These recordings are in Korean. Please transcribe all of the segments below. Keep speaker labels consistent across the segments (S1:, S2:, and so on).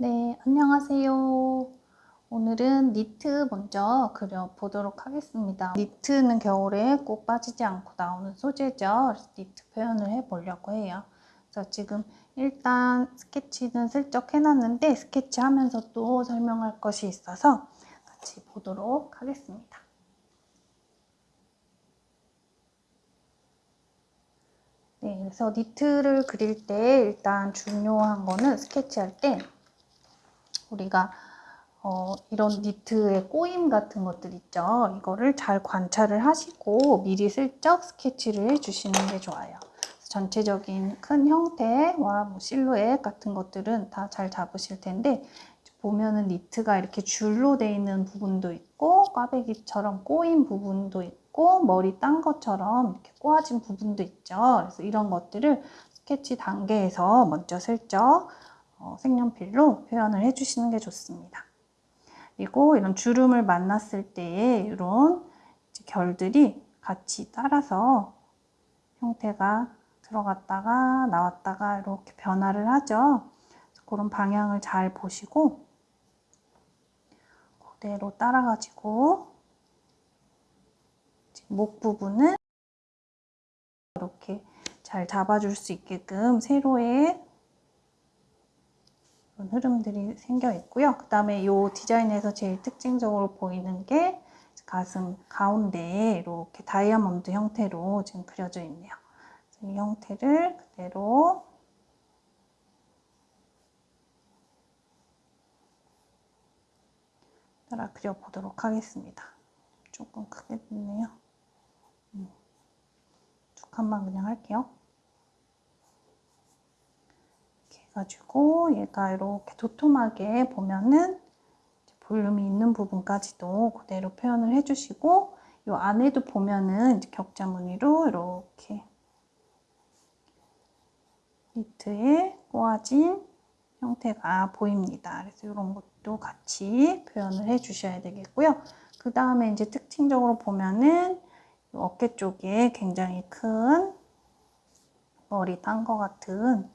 S1: 네, 안녕하세요. 오늘은 니트 먼저 그려보도록 하겠습니다. 니트는 겨울에 꼭 빠지지 않고 나오는 소재죠. 니트 표현을 해보려고 해요. 그래서 지금 일단 스케치는 슬쩍 해놨는데 스케치하면서 또 설명할 것이 있어서 같이 보도록 하겠습니다. 네, 그래서 니트를 그릴 때 일단 중요한 거는 스케치할 때 우리가 어, 이런 니트의 꼬임 같은 것들 있죠. 이거를 잘 관찰을 하시고 미리 슬쩍 스케치를 해주시는 게 좋아요. 전체적인 큰 형태와 뭐 실루엣 같은 것들은 다 잘 잡으실 텐데 보면은 니트가 이렇게 줄로 돼 있는 부분도 있고 꽈배기처럼 꼬인 부분도 있고 머리 딴 것처럼 이렇게 꼬아진 부분도 있죠. 그래서 이런 것들을 스케치 단계에서 먼저 슬쩍 어, 색연필로 표현을 해주시는 게 좋습니다. 그리고 이런 주름을 만났을 때에 이런 결들이 같이 따라서 형태가 들어갔다가 나왔다가 이렇게 변화를 하죠. 그런 방향을 잘 보시고 그대로 따라가지고 목 부분은 이렇게 잘 잡아줄 수 있게끔 세로의 흐름들이 생겨 있고요. 그 다음에 이 디자인에서 제일 특징적으로 보이는 게 가슴 가운데에 이렇게 다이아몬드 형태로 지금 그려져 있네요. 이 형태를 그대로 따라 그려보도록 하겠습니다. 조금 크게 됐네요. 음. 두 칸만 그냥 할게요. 해가지고 얘가 이렇게 도톰하게 보면은 볼륨이 있는 부분까지도 그대로 표현을 해주시고 이 안에도 보면은 격자 무늬로 이렇게 니트에 꼬아진 형태가 보입니다. 그래서 이런 것도 같이 표현을 해 주셔야 되겠고요. 그 다음에 이제 특징적으로 보면은 어깨 쪽에 굉장히 큰 머리 딴것 같은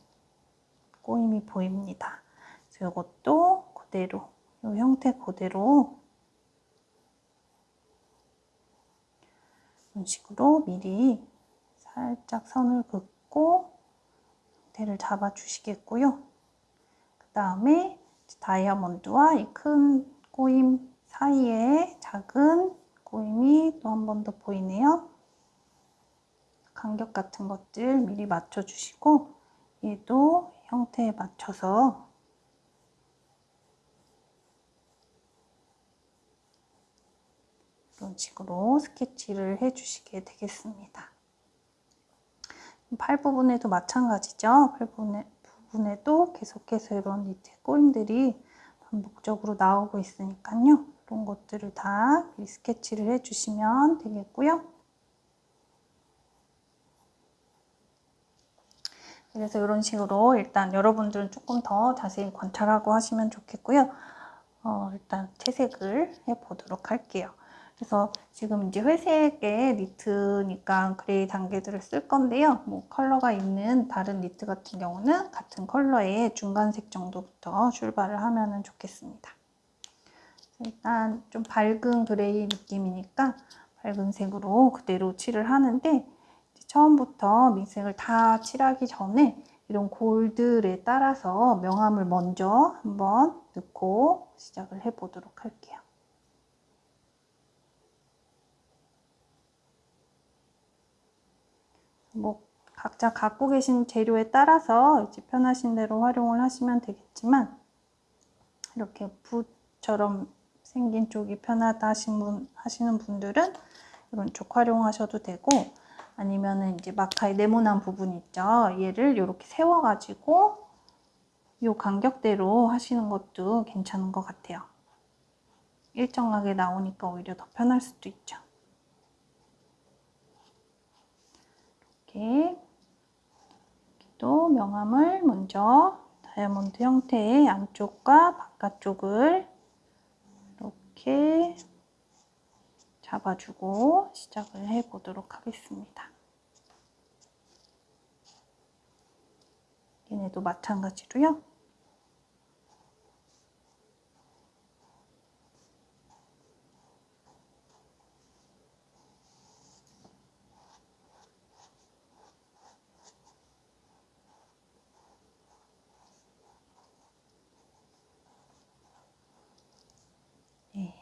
S1: 꼬임이 보입니다. 이것도 그대로, 이 형태 그대로 이런 식으로 미리 살짝 선을 긋고 형태를 잡아 주시겠고요. 그 다음에 다이아몬드와 이 큰 꼬임 사이에 작은 꼬임이 또 한 번 더 보이네요. 간격 같은 것들 미리 맞춰주시고 얘도 형태에 맞춰서 이런 식으로 스케치를 해주시게 되겠습니다. 팔 부분에도 마찬가지죠. 팔 부분에, 부분에도 계속해서 이런 니트 꼬임들이 반복적으로 나오고 있으니까요. 이런 것들을 다 스케치를 해주시면 되겠고요. 그래서 이런 식으로 일단 여러분들은 조금 더 자세히 관찰하고 하시면 좋겠고요. 어, 일단 채색을 해보도록 할게요. 그래서 지금 이제 회색의 니트니까 gray 단계들을 쓸 건데요. 뭐 컬러가 있는 다른 니트 같은 경우는 같은 컬러의 중간색 정도부터 출발을 하면 좋겠습니다. 일단 좀 밝은 그레이 느낌이니까 밝은 색으로 그대로 칠을 하는데 처음부터 민색을 다 칠하기 전에 이런 골들에 따라서 명암을 먼저 한번 넣고 시작을 해 보도록 할게요. 뭐 각자 갖고 계신 재료에 따라서 이제 편하신 대로 활용을 하시면 되겠지만 이렇게 붓처럼 생긴 쪽이 편하다 하시는 분들은 이런 쪽 활용하셔도 되고 아니면은 이제 마카의 네모난 부분 있죠. 얘를 이렇게 세워가지고 이 간격대로 하시는 것도 괜찮은 것 같아요. 일정하게 나오니까 오히려 더 편할 수도 있죠. 이렇게 또 명암을 먼저 다이아몬드 형태의 안쪽과 바깥쪽을 이렇게 잡아주고 시작을 해 보도록 하겠습니다. 얘네도 마찬가지로요.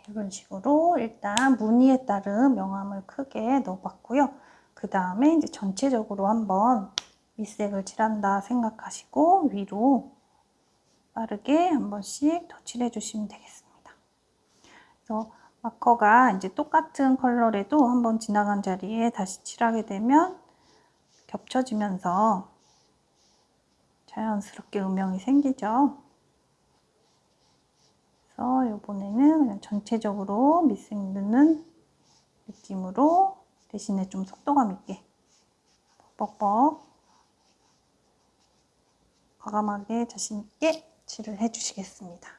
S1: 이런 식으로 일단 무늬에 따른 명암을 크게 넣어봤고요. 그 다음에 이제 전체적으로 한번 밑색을 칠한다 생각하시고 위로 빠르게 한 번씩 더 칠해 주시면 되겠습니다. 그래서 마커가 이제 똑같은 컬러라도 한번 지나간 자리에 다시 칠하게 되면 겹쳐지면서 자연스럽게 음영이 생기죠. 그래서 이번에는 그냥 전체적으로 밑색 넣는 느낌으로 대신에 좀 속도감 있게 뻑뻑 과감하게 자신있게 칠을 해주시겠습니다.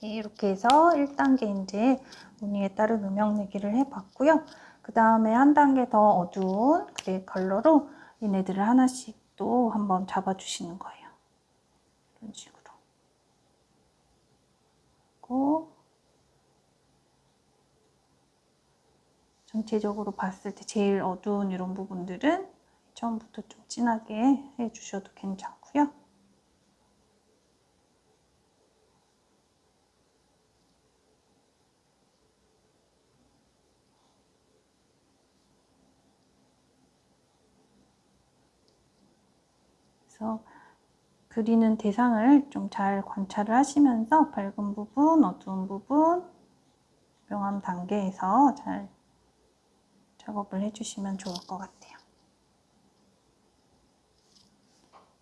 S1: 네, 이렇게 해서 1단계 이제 무늬에 따른 음영 내기를 해봤고요. 그 다음에 한 단계 더 어두운 그레이 컬러로 얘네들을 하나씩 또 한번 잡아주시는 거예요. 이런 식으로. 그리고 전체적으로 봤을 때 제일 어두운 이런 부분들은 처음부터 좀 진하게 해주셔도 괜찮고요. 그래서 그리는 대상을 좀 잘 관찰을 하시면서 밝은 부분, 어두운 부분, 명암 단계에서 잘 작업을 해주시면 좋을 것 같아요.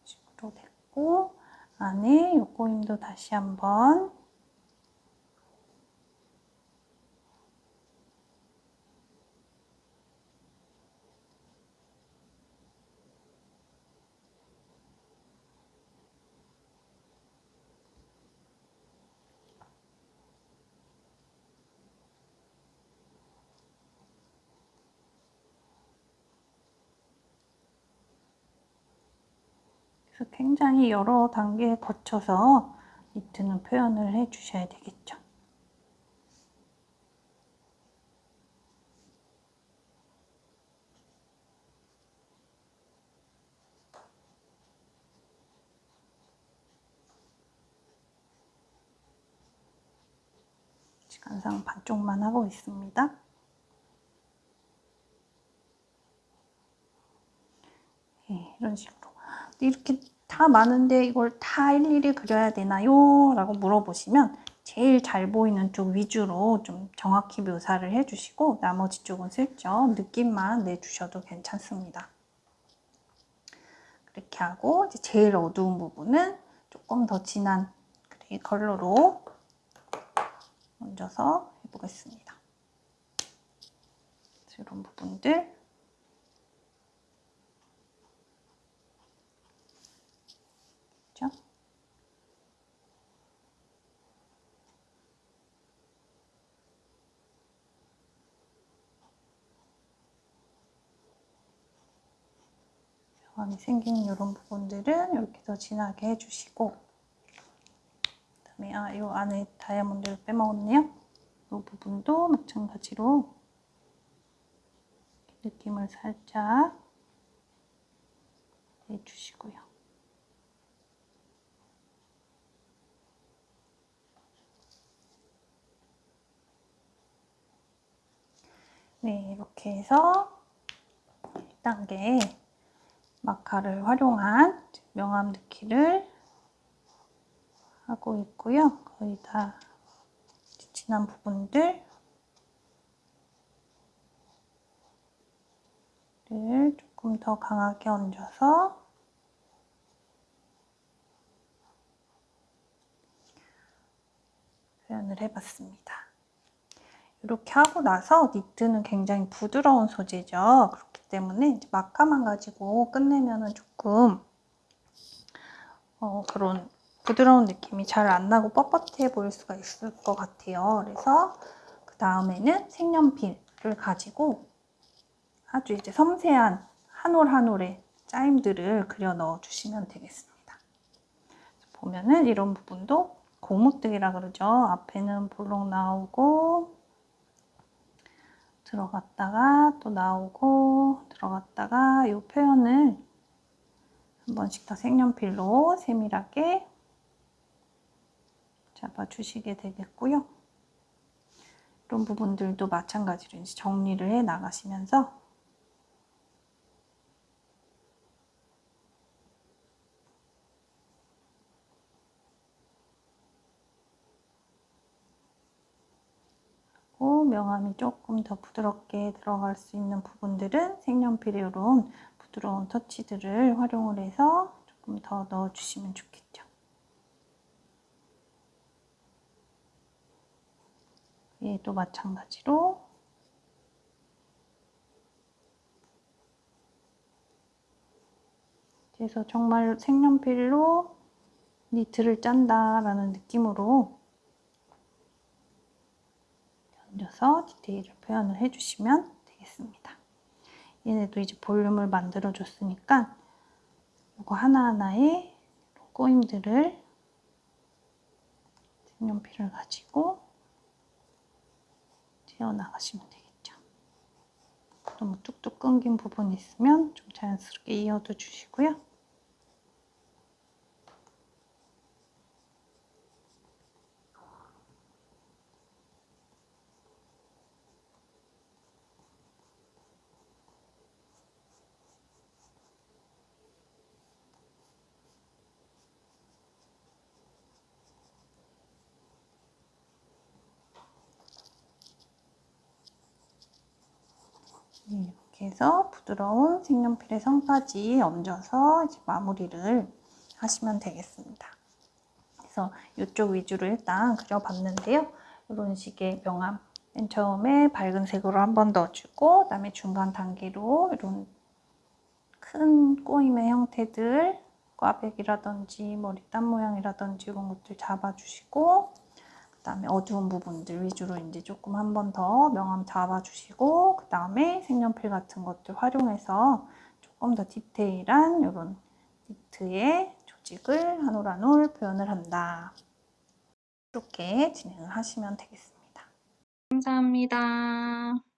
S1: 식으로 됐고 안에 요꼬임도 다시 한번 그래서 굉장히 여러 단계에 거쳐서 니트는 표현을 해 주셔야 되겠죠. 시간상 반쪽만 하고 있습니다. 네, 이런 식으로 이렇게 다 많은데 이걸 다 일일이 그려야 되나요? 라고 물어보시면 제일 잘 보이는 쪽 위주로 좀 정확히 묘사를 해주시고 나머지 쪽은 슬쩍 느낌만 내주셔도 괜찮습니다. 그렇게 하고 이제 제일 어두운 부분은 조금 더 진한 gray 컬러로 얹어서 해보겠습니다. 이런 부분들 병이 생기는 이런 부분들은 이렇게 더 진하게 해주시고 그다음에 아, 이 안에 다이아몬드를 빼먹었네요. 이 부분도 마찬가지로 느낌을 살짝 내주시고요. 네, 이렇게 해서 1단계 마카를 활용한 명암 느끼를 하고 있고요. 거의 다 진한 부분들을 조금 더 강하게 얹어서 표현을 해봤습니다. 이렇게 하고 나서 니트는 굉장히 부드러운 소재죠. 때문에 마카만 가지고 끝내면은 조금 어, 그런 부드러운 느낌이 잘 안 나고 뻣뻣해 보일 수가 있을 것 같아요. 그래서 그 다음에는 색연필을 가지고 아주 이제 섬세한 한 올 한 올의 짜임들을 그려 넣어 주시면 되겠습니다. 보면은 이런 부분도 고무뜨기라 그러죠. 앞에는 볼록 나오고 들어갔다가 또 나오고 들어갔다가 이 표현을 한 번씩 더 색연필로 세밀하게 잡아주시게 되겠고요. 이런 부분들도 마찬가지로 이제 정리를 해 나가시면서 명암이 조금 더 부드럽게 들어갈 수 있는 부분들은 색연필의 이런 부드러운 터치들을 활용을 해서 조금 더 넣어주시면 좋겠죠. 얘도 마찬가지로 그래서 정말 색연필로 니트를 짠다라는 느낌으로 얹어서 디테일을 표현을 해주시면 되겠습니다. 얘네도 이제 볼륨을 만들어 줬으니까 이거 하나하나의 꼬임들을 색연필을 가지고 채워나가시면 되겠죠. 너무 뚝뚝 끊긴 부분이 있으면 좀 자연스럽게 이어도 주시고요. 해서 부드러운 색연필의 성까지 얹어서 마무리를 하시면 되겠습니다. 그래서 이쪽 위주로 일단 그려봤는데요. 이런 식의 명암 맨 처음에 밝은 색으로 한 번 넣어주고 그 다음에 중간 단계로 이런 큰 꼬임의 형태들 꽈배기라든지 머리땀 모양이라든지 이런 것들 잡아주시고 그다음에 어두운 부분들 위주로 이제 조금 한 번 더 명암 잡아주시고 그 다음에 색연필 같은 것들 활용해서 조금 더 디테일한 이런 니트의 조직을 한 올 한 올 표현을 한다. 이렇게 진행을 하시면 되겠습니다. 감사합니다.